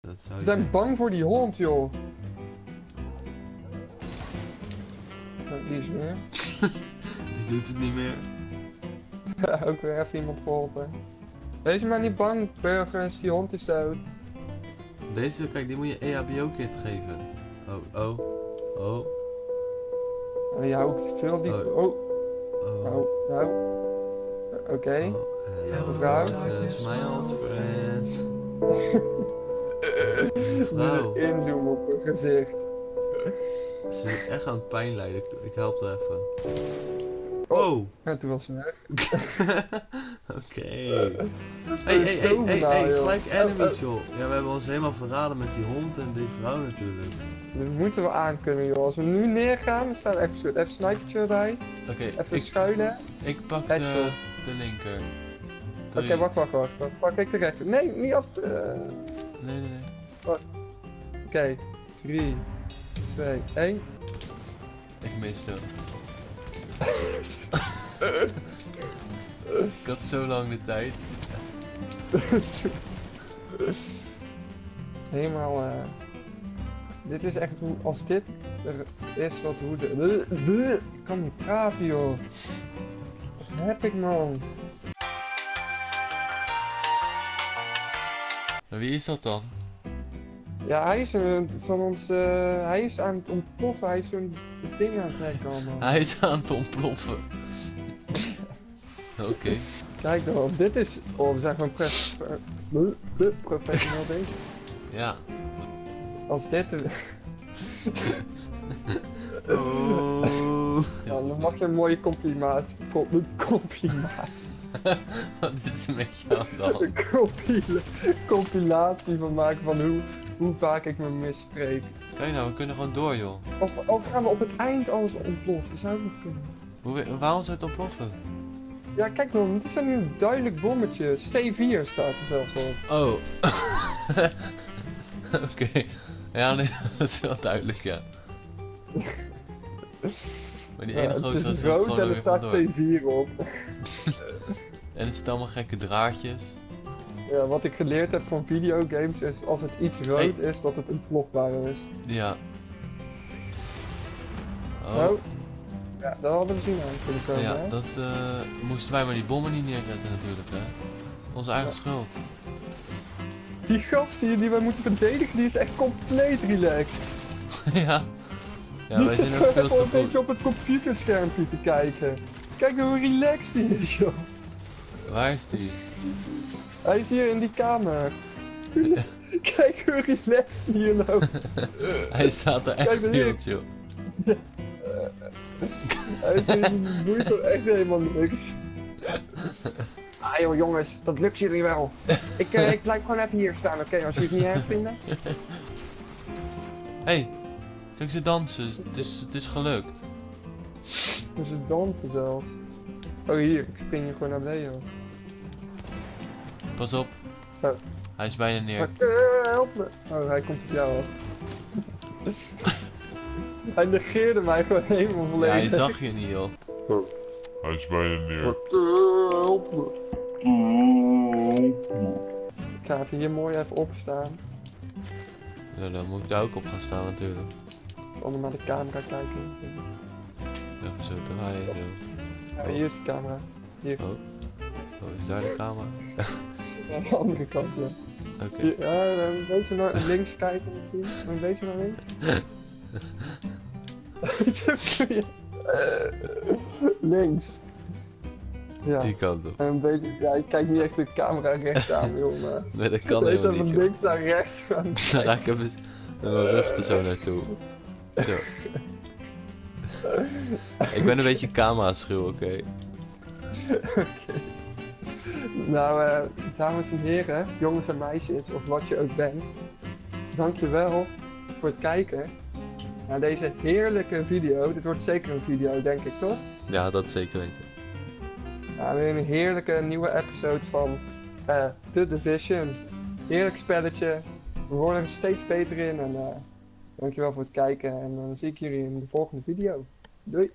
Dat zou Ze zijn denken. bang voor die hond, joh. Nou, die is weer. Die doet het niet meer. Ook weer even iemand geholpen. Wees maar niet bang, burgers, die hond is dood. Deze, kijk, die moet je EHBO-kit geven. Oh, oh, oh, Oh, ja, ook veel die... Oh. Oh, oh. oh, nou. Oké. Oh, hello, Mevrouw? darkness, my old friend. Inzoomen op haar gezicht. ze is echt aan het pijn lijden. Ik, ik help haar even. Oh. Oh, En toen was ze weg. oké. Hey, hey, hey, hey, gelijk Oh, enemies, oh. joh. Ja, we hebben ons helemaal verraden met die hond en die vrouw natuurlijk. Dat moeten we aankunnen, joh. Als we nu neergaan, dan staan we even, even snipertje erbij. Oké, Even ik, schuilen. ik pak de, Headshot. de linker. Oké, wacht, wacht, wacht. Dan pak ik de rechter. Nee, niet af. te- eh, Nee, nee, nee. Wat? Oké, 3, 2, 1. Ik miste. ik had zo lang de tijd. Helemaal. eh dit is echt hoe. Als dit er is wat hoe de. Ik kan niet praten, joh. Wat heb ik, man? Wie is dat dan? Ja, hij is een, van ons. eh, hij is aan het ontploffen. Hij is zo'n ding aan het trekken allemaal. Hij is aan het ontploffen. Oké. Kijk dan, dit is. Oh, we zijn gewoon professioneel bezig. Ja. Als dit. Oh. Ja, dan mag je een mooie complimaat. Com- complimaat. Wat is jou dan? Een compila- compilatie van maken van hoe, hoe vaak ik me misspreek. Kijk nou, we kunnen gewoon door joh. Of, of gaan we op het eind alles ontploffen? Zou ook kunnen. Hoe, waarom zou het ontploffen? Ja, kijk dan, dit zijn nu een duidelijk bommetje. C4 staat er zelfs op. Oh. Oké. Ja, nee, dat is wel duidelijk, ja. Maar die ene Ja, het gozer is rood en er staat vandoor. C4 op. En er zitten allemaal gekke draadjes. Ja, wat ik geleerd heb van videogames is als het iets rood is, dat het ontplofbaar is. Ja. Oh. Nou, ja, dat hadden we zien aan kunnen komen, Ja, hè? dat eh, moesten wij maar die bommen niet neerzetten natuurlijk, hè. Onze eigen Ja. schuld. Die gast hier die wij moeten verdedigen, die is echt compleet relaxed. ja. Ja, die wij zit zijn ook veel te een beetje op het computerschermpje te kijken. Kijk hoe relaxed die is, joh. Waar is die? Hij is hier in die kamer. Kijk hoe relaxed hij hier loopt. Hij staat er echt heel chill. Hij is hier boeit toch echt helemaal niks. Ah joh jongens, dat lukt jullie wel. Ik, eh, ik blijf gewoon even hier staan, oké, als jullie het niet erg vinden. hey, kijk ze dansen. Het is, het is gelukt. Ze dansen zelfs. Oh hier, ik spring hier gewoon naar beneden joh. Pas op. Oh. Hij is bijna neer. Maar, eh, help me. Oh, hij komt op jou af. hij negeerde mij gewoon helemaal Ja, volledig. hij zag je niet, joh. Hij is bijna neer. help me. Ik ga even hier mooi even opstaan. Ja, dan moet ik daar ook op gaan staan natuurlijk. Allemaal naar de camera kijken. Even zo draaien. Zo. Hier is de camera. Hier, Oh. Oh, is daar de camera? aan de andere kant, ja. Oké. Hier, ja, een beetje naar links kijken misschien. Een beetje naar links. links. Ja. Die kant op. En een beetje, ja, ik kijk niet echt de camera recht aan, joh, maar... Nee, dat kan Weet helemaal dat niet, van joh. links naar rechts gaan. Dan raak ik even mijn rug er zo naartoe. Zo. Ik ben een beetje camera schuw, oké? Nou, eh, dames en heren, jongens en meisjes, of wat je ook bent. Dankjewel voor het kijken naar deze heerlijke video. Dit wordt zeker een video, denk ik, toch? Ja, dat zeker weten. Ja, weer een heerlijke nieuwe episode van eh The Division. Heerlijk spelletje. We worden er steeds beter in en eh, dankjewel voor het kijken. En dan zie ik jullie in de volgende video. Doei!